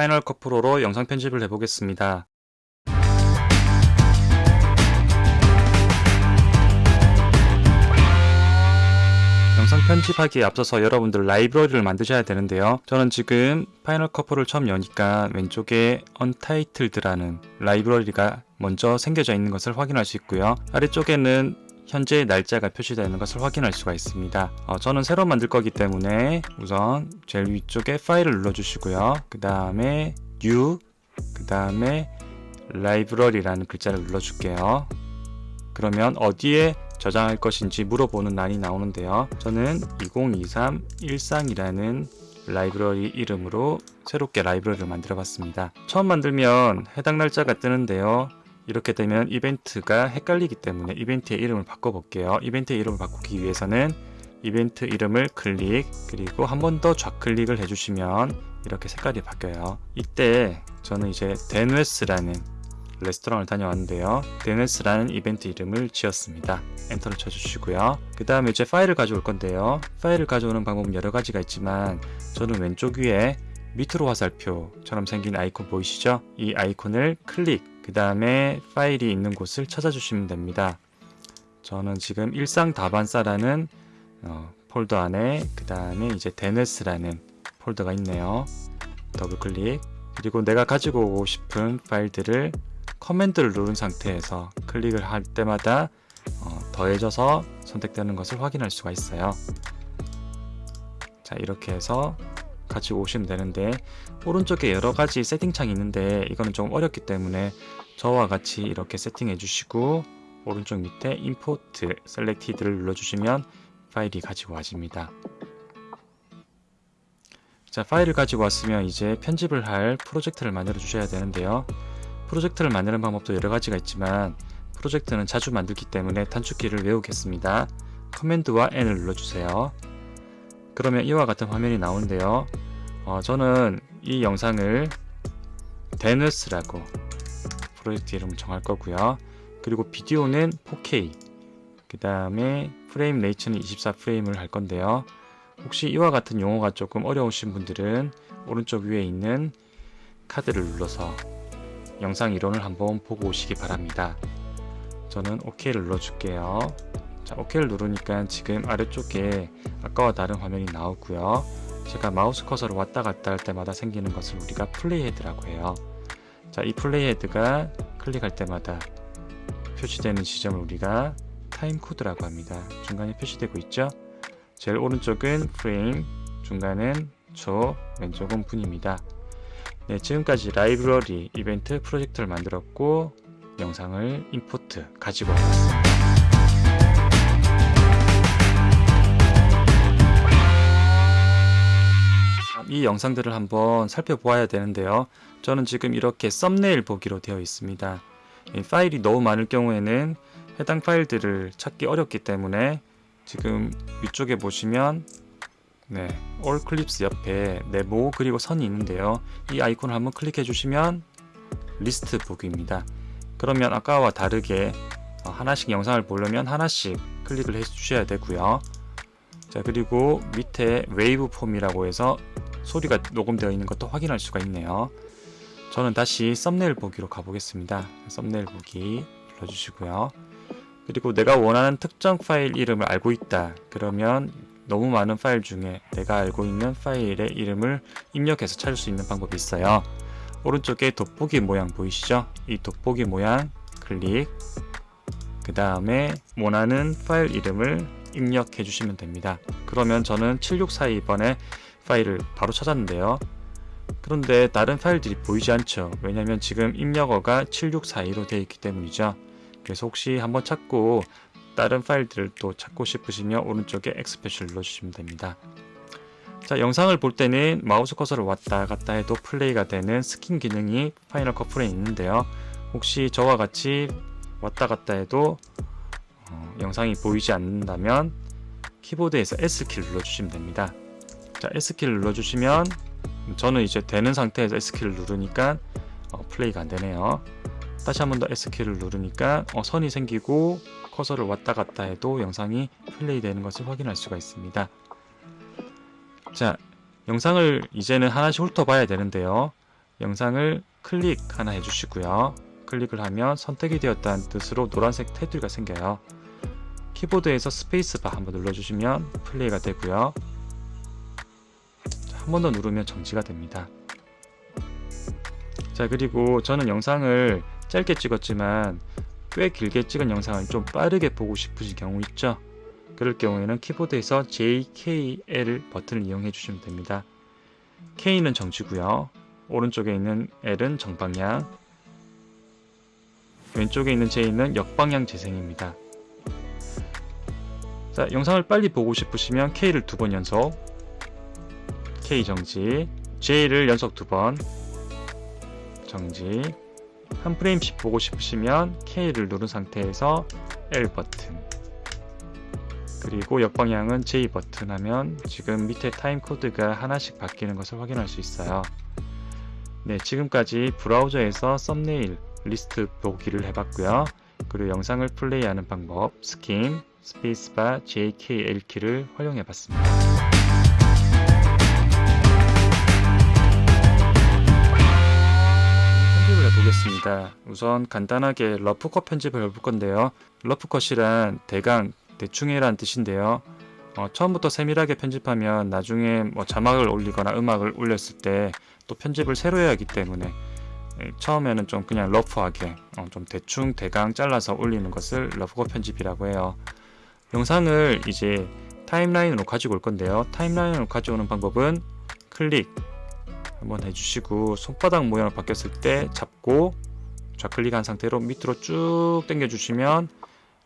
Final Cut Pro로 영상 편집을 해보겠습니다. 영상 편집하기에 앞서서 여러분들 라이브러리를 만드셔야 되는데요. 저는 지금 Final Cut Pro를 처음 여니까 왼쪽에 Untitled라는 라이브러리가 먼저 생겨져 있는 것을 확인할 수 있고요. 아래쪽에는 현재 날짜가 표시되어 있는 것을 확인할 수가 있습니다. 어, 저는 새로 만들 거기 때문에 우선 제일 위쪽에 파일을 눌러주시고요. 그 다음에 New, 그 다음에 라이브러리라는 글자를 눌러줄게요. 그러면 어디에 저장할 것인지 물어보는 란이 나오는데요. 저는 2023 일상이라는 라이브러리 이름으로 새롭게 라이브러리를 만들어 봤습니다. 처음 만들면 해당 날짜가 뜨는데요. 이렇게 되면 이벤트가 헷갈리기 때문에 이벤트의 이름을 바꿔볼게요. 이벤트의 이름을 바꾸기 위해서는 이벤트 이름을 클릭 그리고 한 번 더 좌클릭을 해주시면 이렇게 색깔이 바뀌어요. 이때 저는 이제 데누에스라는 레스토랑을 다녀왔는데요. 데누에스라는 이벤트 이름을 지었습니다. 엔터를 쳐주시고요. 그 다음에 이제 파일을 가져올 건데요. 파일을 가져오는 방법은 여러 가지가 있지만 저는 왼쪽 위에 밑으로 화살표처럼 생긴 아이콘 보이시죠? 이 아이콘을 클릭 그 다음에 파일이 있는 곳을 찾아주시면 됩니다. 저는 지금 일상 다반사라는 어, 폴더 안에 그 다음에 이제 데네스라는 폴더가 있네요. 더블 클릭 그리고 내가 가지고 오고 싶은 파일들을 command를 누른 상태에서 클릭을 할 때마다 어, 더해져서 선택되는 것을 확인할 수가 있어요. 자 이렇게 해서 가지고 오시면 되는데 오른쪽에 여러가지 세팅창이 있는데 이거는 좀 어렵기 때문에 저와 같이 이렇게 세팅해 주시고 오른쪽 밑에 Import Selected를 눌러주시면 파일이 가지고 와집니다. 자 파일을 가지고 왔으면 이제 편집을 할 프로젝트를 만들어 주셔야 되는데요. 프로젝트를 만드는 방법도 여러 가지가 있지만 프로젝트는 자주 만들기 때문에 단축키를 외우겠습니다. command와 N을 눌러주세요. 그러면 이와 같은 화면이 나오는데요. 어, 저는 이 영상을 데누스라고 프로젝트 이름을 정할 거고요. 그리고 비디오는 4K 그 다음에 프레임 레이츠는 24프레임을 할 건데요. 혹시 이와 같은 용어가 조금 어려우신 분들은 오른쪽 위에 있는 카드를 눌러서 영상 이론을 한번 보고 오시기 바랍니다. 저는 OK를 눌러줄게요. 자, OK를 누르니까 지금 아래쪽에 아까와 다른 화면이 나오고요. 제가 마우스 커서를 왔다 갔다 할 때마다 생기는 것을 우리가 playhead라고 해요. 자, 이 playhead가 클릭할 때마다 표시되는 지점을 우리가 timecode라고 합니다. 중간에 표시되고 있죠? 제일 오른쪽은 프레임, 중간은 초, 왼쪽은 분입니다. 네, 지금까지 라이브러리 이벤트 프로젝트를 만들었고 영상을 import 가지고 왔습니다. 이 영상들을 한번 살펴보아야 되는데요. 저는 지금 이렇게 썸네일 보기로 되어 있습니다. 파일이 너무 많을 경우에는 해당 파일들을 찾기 어렵기 때문에 지금 위쪽에 보시면 네, All Clips 옆에 네모 그리고 선이 있는데요. 이 아이콘을 한번 클릭해 주시면 리스트 보기입니다. 그러면 아까와 다르게 하나씩 영상을 보려면 하나씩 클릭을 해 주셔야 되고요. 자 그리고 밑에 waveform이라고 해서 소리가 녹음되어 있는 것도 확인할 수가 있네요. 저는 다시 썸네일 보기로 가보겠습니다. 썸네일 보기 눌러주시고요. 그리고 내가 원하는 특정 파일 이름을 알고 있다. 그러면 너무 많은 파일 중에 내가 알고 있는 파일의 이름을 입력해서 찾을 수 있는 방법이 있어요. 오른쪽에 돋보기 모양 보이시죠? 이 돋보기 모양 클릭 그 다음에 원하는 파일 이름을 입력해 주시면 됩니다. 그러면 저는 7642번에 파일을 바로 찾았는데요. 그런데 다른 파일들이 보이지 않죠. 왜냐하면 지금 입력어가 7642로 되어 있기 때문이죠. 그래서 혹시 한번 찾고 다른 파일들을 또 찾고 싶으시면 오른쪽에 X표시를 눌러주시면 됩니다. 자 영상을 볼 때는 마우스 커서를 왔다 갔다 해도 플레이가 되는 skimming 기능이 Final Cut Pro에 있는데요. 혹시 저와 같이 왔다 갔다 해도 어, 영상이 보이지 않는다면 키보드에서 S키를 눌러주시면 됩니다. 자 S키를 눌러주시면 저는 이제 되는 상태에서 S키를 누르니까 어, 플레이가 안되네요. 다시 한 번 더 S키를 누르니까 어, 선이 생기고 커서를 왔다 갔다 해도 영상이 플레이 되는 것을 확인할 수가 있습니다. 자 영상을 이제는 하나씩 훑어봐야 되는데요. 영상을 클릭 하나 해주시고요. 클릭을 하면 선택이 되었다는 뜻으로 노란색 테두리가 생겨요. 키보드에서 스페이스바 한번 눌러주시면 플레이가 되고요. 한 번 더 누르면 정지가 됩니다. 자 그리고 저는 영상을 짧게 찍었지만 꽤 길게 찍은 영상을 좀 빠르게 보고 싶으신 경우 있죠? 그럴 경우에는 키보드에서 JKL 버튼을 이용해 주시면 됩니다. K는 정지고요. 오른쪽에 있는 L은 정방향 왼쪽에 있는 J는 역방향 재생입니다. 자, 영상을 빨리 보고 싶으시면 K를 두 번 연속 K 정지 J를 연속 두 번 정지 한 프레임씩 보고 싶으시면 K를 누른 상태에서 L 버튼 그리고 역방향은 J 버튼 하면 지금 밑에 time code가 하나씩 바뀌는 것을 확인할 수 있어요. 네, 지금까지 브라우저에서 썸네일 리스트 보기를 해봤고요. 그리고 영상을 플레이하는 방법, skimming, 스페이스바, JKL 키를 활용해봤습니다. 보겠습니다. 우선 간단하게 rough cut 편집을 해볼 건데요. 러프컷이란 대강, 대충이란 뜻인데요. 어, 처음부터 세밀하게 편집하면 나중에 뭐 자막을 올리거나 음악을 올렸을 때 또 편집을 새로 해야 하기 때문에 예, 처음에는 좀 그냥 러프하게 어, 좀 대충 대강 잘라서 올리는 것을 러프컷 편집이라고 해요. 영상을 이제 타임라인으로 가지고 올 건데요. 타임라인으로 가져오는 방법은 클릭 한번 해주시고 손바닥 모양으로 바뀌었을 때 잡고 좌클릭한 상태로 밑으로 쭉 당겨 주시면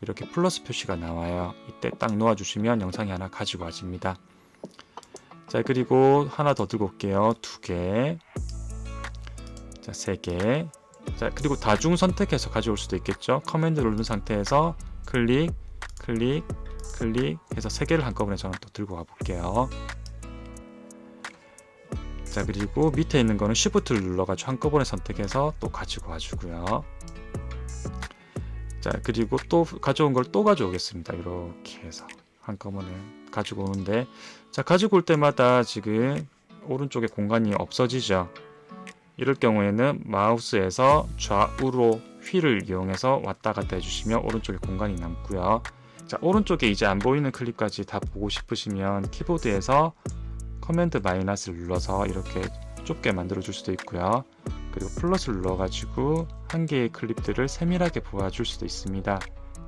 이렇게 플러스 표시가 나와요. 이때 딱 놓아 주시면 영상이 하나 가지고 와집니다. 자 그리고 하나 더 들고 올게요. 두 개. 자 세 개. 자 그리고 다중 선택해서 가져올 수도 있겠죠? 커맨드를 누른 상태에서 클릭 클릭 클릭 해서 세 개를 한꺼번에 저는 또 들고 와 볼게요 자 그리고 밑에 있는 거는 Shift를 눌러가지고 한꺼번에 선택해서 또 가지고 와주고요. 자 그리고 또 가져온 걸 또 가져오겠습니다. 이렇게 해서 한꺼번에 가지고 오는데 자 가지고 올 때마다 지금 오른쪽에 공간이 없어지죠. 이럴 경우에는 마우스에서 좌우로 휠을 이용해서 왔다 갔다 해주시면 오른쪽에 공간이 남고요. 자 오른쪽에 이제 안 보이는 클립까지 다 보고 싶으시면 키보드에서 command 마이너스를 눌러서 이렇게 좁게 만들어 줄 수도 있고요. 그리고 플러스를 눌러 가지고 한 개의 클립들을 세밀하게 보아 줄 수도 있습니다.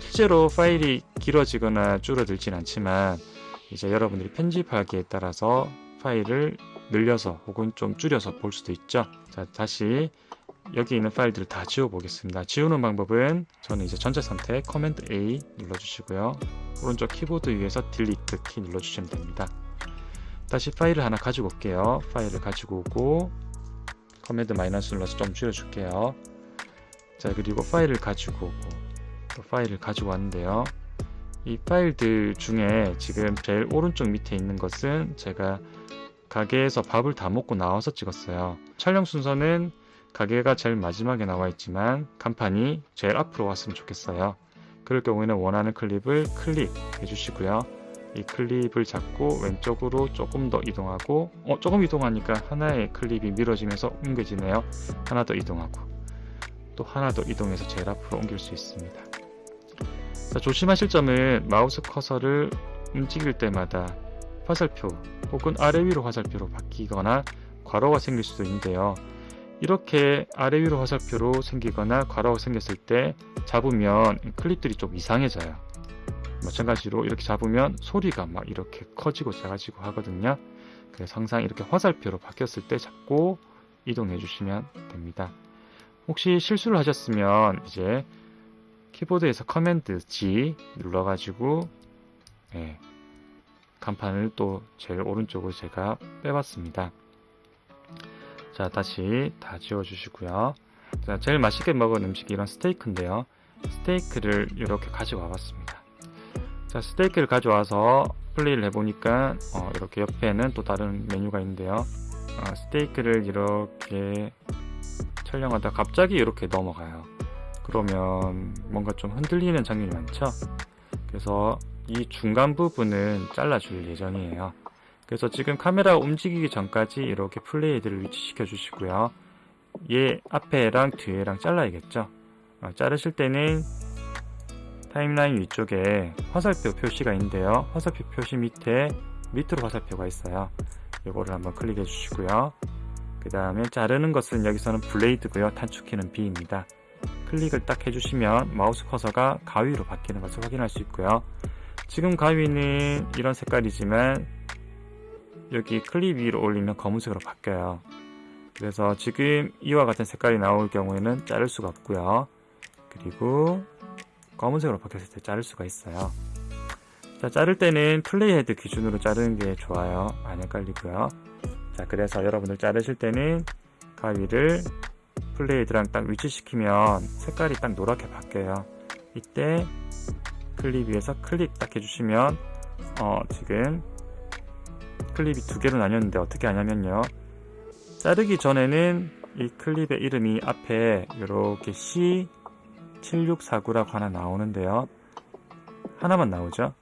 실제로 파일이 길어지거나 줄어들진 않지만 이제 여러분들이 편집하기에 따라서 파일을 늘려서 혹은 좀 줄여서 볼 수도 있죠. 자 다시 여기 있는 파일들을 다 지워 보겠습니다. 지우는 방법은 저는 이제 전체 선택 command A 눌러 주시고요. 오른쪽 키보드 위에서 delete 키 눌러 주시면 됩니다 다시 파일을 하나 가지고 올게요. 파일을 가지고 오고 command 마이너스 눌러서 좀 줄여줄게요. 자 그리고 파일을 가지고 오고 또 파일을 가지고 왔는데요. 이 파일들 중에 지금 제일 오른쪽 밑에 있는 것은 제가 가게에서 밥을 다 먹고 나와서 찍었어요. 촬영 순서는 가게가 제일 마지막에 나와 있지만 간판이 제일 앞으로 왔으면 좋겠어요. 그럴 경우에는 원하는 클립을 클릭해 주시고요 이 클립을 잡고 왼쪽으로 조금 더 이동하고 어 조금 이동하니까 하나의 클립이 미뤄지면서 옮겨지네요. 하나 더 이동하고 또 하나 더 이동해서 제일 앞으로 옮길 수 있습니다. 자, 조심하실 점은 마우스 커서를 움직일 때마다 화살표 혹은 아래 위로 화살표로 바뀌거나 괄호가 생길 수도 있는데요. 이렇게 아래 위로 화살표로 생기거나 괄호가 생겼을 때 잡으면 클립들이 좀 이상해져요 마찬가지로 이렇게 잡으면 소리가 막 이렇게 커지고 작아지고 하거든요. 그래서 항상 이렇게 화살표로 바뀌었을 때 잡고 이동해 주시면 됩니다. 혹시 실수를 하셨으면 이제 키보드에서 command Z 눌러 가지고 네, 간판을 또 제일 오른쪽으로 제가 빼봤습니다. 자 다시 다 지워 주시고요. 자 제일 맛있게 먹은 음식이 이런 스테이크인데요. 스테이크를 이렇게 가지고 와봤습니다 자 스테이크를 가져와서 플레이를 해보니까 어, 이렇게 옆에는 또 다른 메뉴가 있는데요. 어, 스테이크를 이렇게 촬영하다 갑자기 이렇게 넘어가요. 그러면 뭔가 좀 흔들리는 장면이 많죠? 그래서 이 중간 부분은 잘라 줄 예정이에요. 그래서 지금 카메라 움직이기 전까지 이렇게 playhead를 위치시켜 주시고요. 얘 앞에랑 뒤에랑 잘라야겠죠? 어, 자르실 때는 타임라인 위쪽에 화살표 표시가 있는데요. 화살표 표시 밑에 밑으로 화살표가 있어요. 이거를 한번 클릭해 주시고요. 그 다음에 자르는 것은 여기서는 blade고요. 단축키는 B입니다. 클릭을 딱 해주시면 마우스 커서가 가위로 바뀌는 것을 확인할 수 있고요. 지금 가위는 이런 색깔이지만 여기 클립 위로 올리면 검은색으로 바뀌어요. 그래서 지금 이와 같은 색깔이 나올 경우에는 자를 수가 없고요. 그리고 검은색으로 바뀌었을 때 자를 수가 있어요. 자 자를 때는 playhead 기준으로 자르는 게 좋아요. 안 헷갈리고요. 자 그래서 여러분들 자르실 때는 가위를 playhead랑 딱 위치시키면 색깔이 딱 노랗게 바뀌어요. 이때 클립 위에서 클릭 딱 해주시면 어 지금 클립이 두 개로 나뉘었는데 어떻게 하냐면요. 자르기 전에는 이 클립의 이름이 앞에 이렇게 C7649라고 하나 나오는데요. 하나만 나오죠?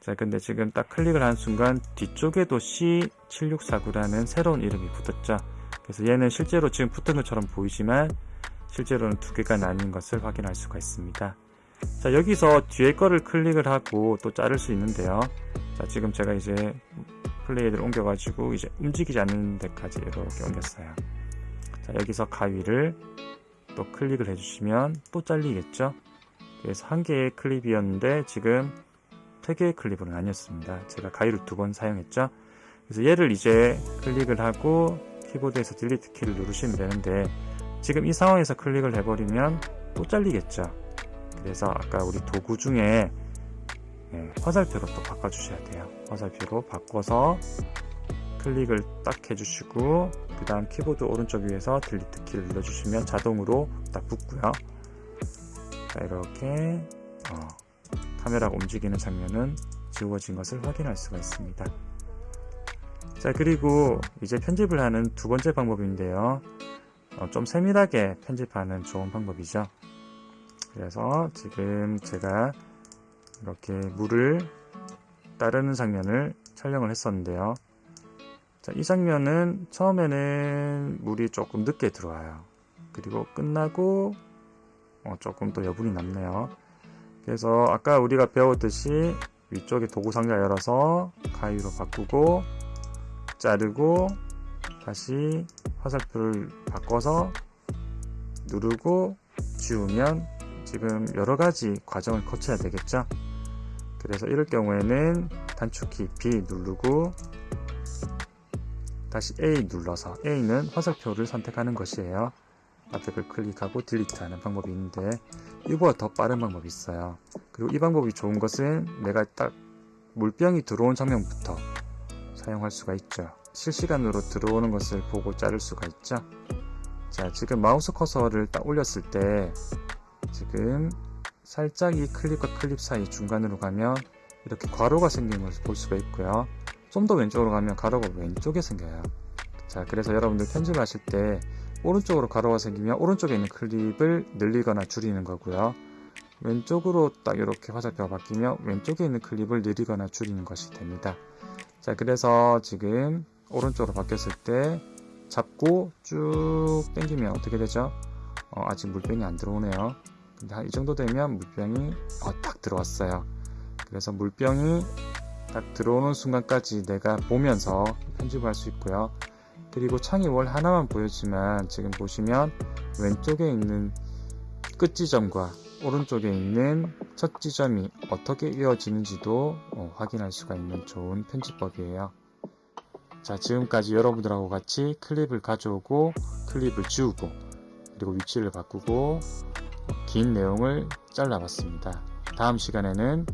자 근데 지금 딱 클릭을 한 순간 뒤쪽에도 C7649라는 새로운 이름이 붙었죠. 그래서 얘는 실제로 지금 붙은 것처럼 보이지만 실제로는 두 개가 나뉜 것을 확인할 수가 있습니다. 자 여기서 뒤에 거를 클릭을 하고 또 자를 수 있는데요. 자 지금 제가 이제 플레이를 옮겨가지고 이제 움직이지 않는 데까지 이렇게 옮겼어요. 자 여기서 가위를 또 클릭을 해주시면 또 잘리겠죠? 그래서 한 개의 클립이었는데 지금 세 개의 클립으로 나뉘었습니다. 제가 가위를 두 번 사용했죠? 그래서 얘를 이제 클릭을 하고 키보드에서 delete 키를 누르시면 되는데 지금 이 상황에서 클릭을 해버리면 또 잘리겠죠? 그래서 아까 우리 도구 중에 네, 화살표로 또 바꿔주셔야 돼요. 화살표로 바꿔서 클릭을 딱 해주시고 그 다음 키보드 오른쪽 위에서 delete 키를 눌러주시면 자동으로 딱 붙고요. 자 이렇게 어, 카메라가 움직이는 장면은 지워진 것을 확인할 수가 있습니다. 자 그리고 이제 편집을 하는 두 번째 방법인데요. 어, 좀 세밀하게 편집하는 좋은 방법이죠. 그래서 지금 제가 이렇게 물을 따르는 장면을 촬영을 했었는데요. 자, 이 장면은 처음에는 물이 조금 늦게 들어와요. 그리고 끝나고 어, 조금 또 여분이 남네요. 그래서 아까 우리가 배웠듯이 위쪽에 도구 상자 열어서 가위로 바꾸고 자르고 다시 화살표를 바꿔서 누르고 지우면 지금 여러가지 과정을 거쳐야 되겠죠? 그래서 이럴 경우에는 단축키 B 누르고 다시 A 눌러서 A는 화살표를 선택하는 것이에요. 걸 클릭하고 딜리트하는 방법이 있는데 이보다 더 빠른 방법이 있어요. 그리고 이 방법이 좋은 것은 내가 딱 물병이 들어온 장면부터 사용할 수가 있죠. 실시간으로 들어오는 것을 보고 자를 수가 있죠. 자 지금 마우스 커서를 딱 올렸을 때 지금 살짝 이 클립과 클립 사이 중간으로 가면 이렇게 괄호가 생긴 것을 볼 수가 있고요 좀 더 왼쪽으로 가면 가로가 왼쪽에 생겨요. 자 그래서 여러분들 편집을 하실 때 오른쪽으로 가로가 생기면 오른쪽에 있는 클립을 늘리거나 줄이는 거고요. 왼쪽으로 딱 이렇게 화살표가 바뀌면 왼쪽에 있는 클립을 늘리거나 줄이는 것이 됩니다. 자 그래서 지금 오른쪽으로 바뀌었을 때 잡고 쭉 당기면 어떻게 되죠? 어, 아직 물병이 안 들어오네요. 근데 한 이 정도 되면 물병이 어, 딱 들어왔어요. 그래서 물병이 딱 들어오는 순간까지 내가 보면서 편집을 할수 있고요. 그리고 창이 월 하나만 보였지만 지금 보시면 왼쪽에 있는 끝 지점과 오른쪽에 있는 첫 지점이 어떻게 이어지는지도 어, 확인할 수가 있는 좋은 편집법이에요. 자 지금까지 여러분들하고 같이 클립을 가져오고 클립을 지우고 그리고 위치를 바꾸고 긴 내용을 잘라봤습니다. 다음 시간에는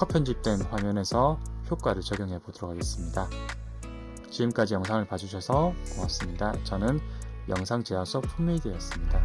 컷 편집된 화면에서 효과를 적용해 보도록 하겠습니다. 지금까지 영상을 봐주셔서 고맙습니다. 저는 영상 제작소 풋메이드였습니다